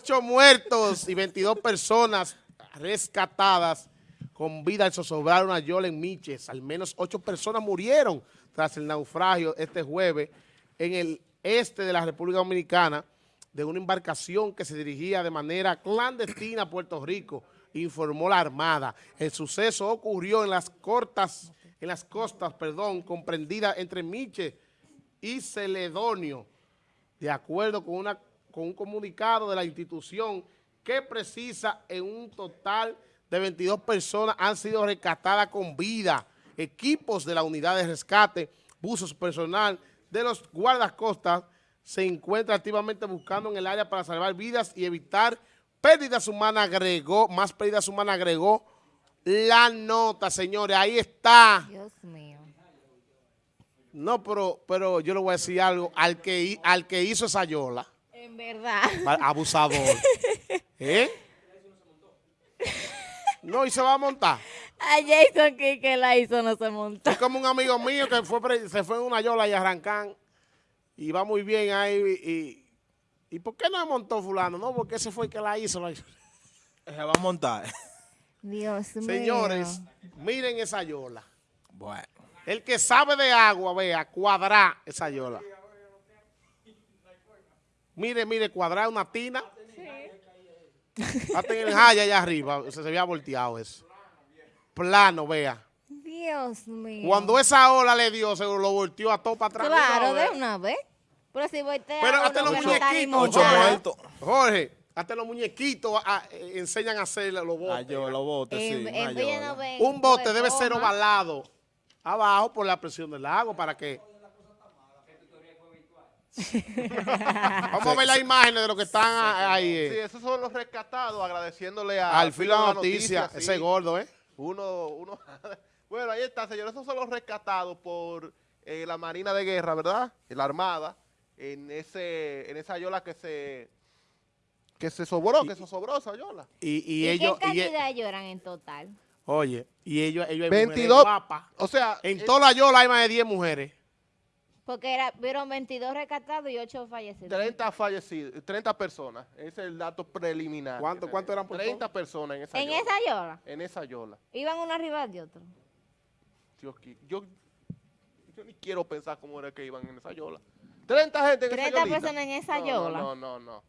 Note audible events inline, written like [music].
Ocho muertos y 22 personas rescatadas con vida al zozobrar una yola en Miches. Al menos ocho personas murieron tras el naufragio este jueves en el este de la República Dominicana de una embarcación que se dirigía de manera clandestina a Puerto Rico, informó la Armada. El suceso ocurrió en las cortas, en las costas, perdón, comprendidas entre Miches y Celedonio, de acuerdo con, una, con un comunicado de la institución que precisa en un total de 22 personas han sido rescatadas con vida, equipos de la unidad de rescate, buzos personal de los guardacostas se encuentra activamente buscando en el área para salvar vidas y evitar pérdidas humanas, agregó, más pérdidas humanas, agregó la nota, señores, ahí está. Dios mío. No, pero, pero yo le voy a decir algo, al que, al que hizo esa yola, verdad. abusador, [laughs] ¿eh? No, y se va a montar. A Jason que, que la hizo no se montó. Es como un amigo mío que fue se fue en una yola y arrancan y va muy bien ahí. Y, y, ¿por qué no se montó fulano? No, porque ese fue el que la hizo. la hizo. Se va a montar. Dios mío. Señores, miren esa yola. Bueno. El que sabe de agua, vea, cuadrar esa yola. Mire, mire, cuadrar una tina. Hasta en el haya allá arriba, se, se había volteado eso. Plano, vea. Dios mío. Cuando esa ola le dio, se lo volteó a todo para atrás. Claro, de una vez. Pero si voltea Pero hasta los muñequitos, Ocho montado. muertos. Jorge, hasta los muñequitos ah, eh, enseñan a hacer los botes. Ah, yo lo bote, sí. No Un bote debe ser ovalado abajo por la presión del agua para que... [laughs] Vamos a ver las imágenes de lo que están ah, ahí. eh. Sí, esos son los rescatados, agradeciéndole a... Al filo de la noticia, sí. ese gordo, ¿eh? Uno, uno... [laughs] bueno, ahí está, señores. Esos son los rescatados por eh, la Marina de Guerra, ¿verdad? La Armada, en ese en esa yola que se que se sobró, que se sobró esa yola. Y, y ¿Y ellos... qué y e- cantidad lloran en total? oye, y ellos, ellos hay mujeres 22, guapas. o sea, En toda la yola hay más de 10 mujeres. Porque era, vieron 22 rescatados y 8 fallecidos. 30 fallecidos, 30 personas, ese es el dato preliminar. ¿Cuánto- cuánto eran por 30 personas en esa En yola. esa yola. En esa yola. Iban uno arriba de otro. Dios, yo, yo ni quiero pensar cómo era que iban en esa yola. 30 gente en esa 30 yolita. personas en esa No, yola. No, no, no. no.